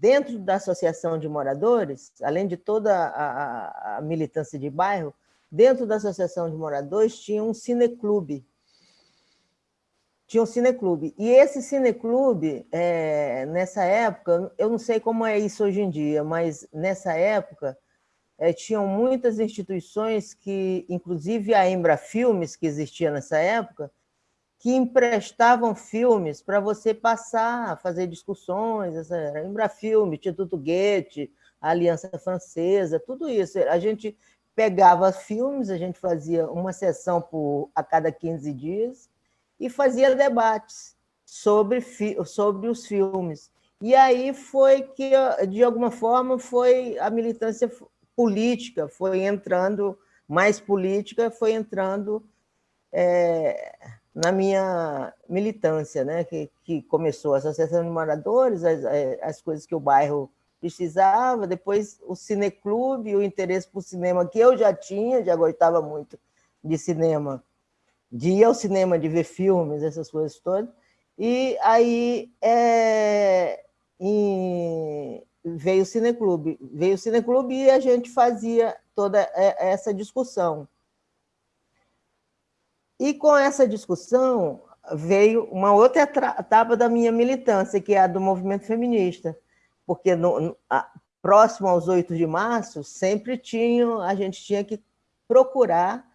dentro da associação de moradores, além de toda a, a, a militância de bairro, dentro da associação de moradores tinha um cineclube. Tinha um cineclube. E esse cineclube, é, nessa época, eu não sei como é isso hoje em dia, mas nessa época é, tinham muitas instituições que, inclusive a Embra Filmes, que existia nessa época, que emprestavam filmes para você passar, fazer discussões, essa, Embrafilme, Instituto Goethe, Aliança Francesa, tudo isso. A gente pegava filmes, a gente fazia uma sessão por, a cada 15 dias e fazia debates sobre, sobre os filmes. E aí foi que, de alguma forma, foi a militância política, foi entrando, mais política, foi entrando é, na minha militância, né? que, que começou a Associação de Moradores, as, as coisas que o bairro precisava, depois o cineclube, o interesse por cinema que eu já tinha, já gostava muito de cinema, de ir ao cinema, de ver filmes, essas coisas todas, e aí é, em, veio o cineclube, veio o cineclube e a gente fazia toda é, essa discussão. E com essa discussão veio uma outra etapa da minha militância, que é a do movimento feminista, porque no, a, próximo aos 8 de março, sempre tinha, a gente tinha que procurar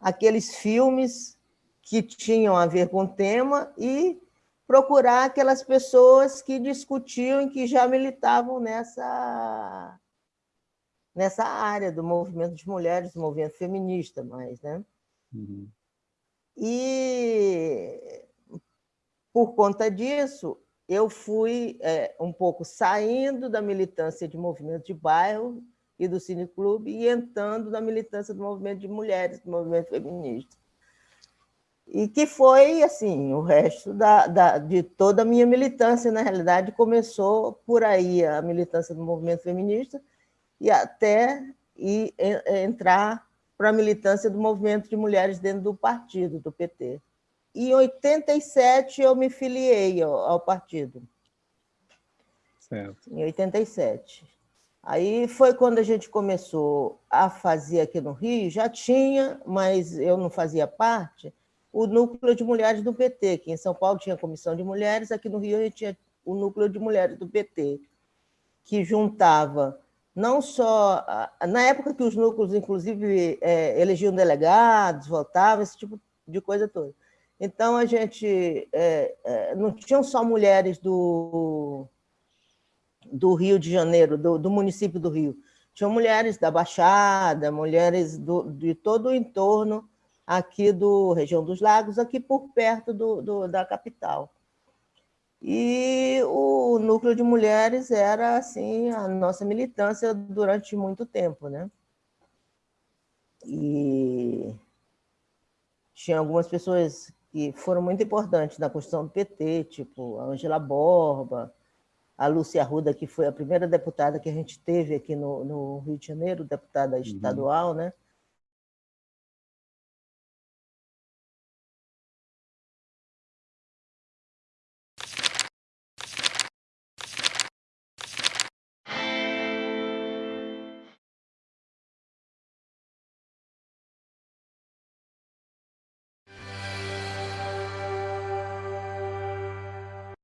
aqueles filmes que tinham a ver com o tema e procurar aquelas pessoas que discutiam e que já militavam nessa, nessa área do movimento de mulheres, do movimento feminista mais, né? Uhum. E, por conta disso, eu fui é, um pouco saindo da militância de movimento de bairro e do cineclube e entrando na militância do movimento de mulheres, do movimento feminista. E que foi, assim, o resto da, da, de toda a minha militância, na realidade, começou por aí, a militância do movimento feminista, e até e, entrar para a militância do movimento de mulheres dentro do partido, do PT. E em 87 eu me filiei ao, ao partido. Certo. Em 87. Aí foi quando a gente começou a fazer aqui no Rio, já tinha, mas eu não fazia parte, o núcleo de mulheres do PT, que em São Paulo tinha a comissão de mulheres, aqui no Rio a gente tinha o núcleo de mulheres do PT, que juntava não só... Na época que os núcleos, inclusive, é, elegiam delegados, votavam, esse tipo de coisa toda. Então, a gente... É, é, não tinham só mulheres do, do Rio de Janeiro, do, do município do Rio. Tinham mulheres da Baixada, mulheres do, de todo o entorno aqui do região dos lagos, aqui por perto do, do da capital. E núcleo de mulheres era assim a nossa militância durante muito tempo, né? E tinha algumas pessoas que foram muito importantes na construção do PT, tipo a Angela Borba, a Lúcia Arruda, que foi a primeira deputada que a gente teve aqui no, no Rio de Janeiro, deputada uhum. estadual, né?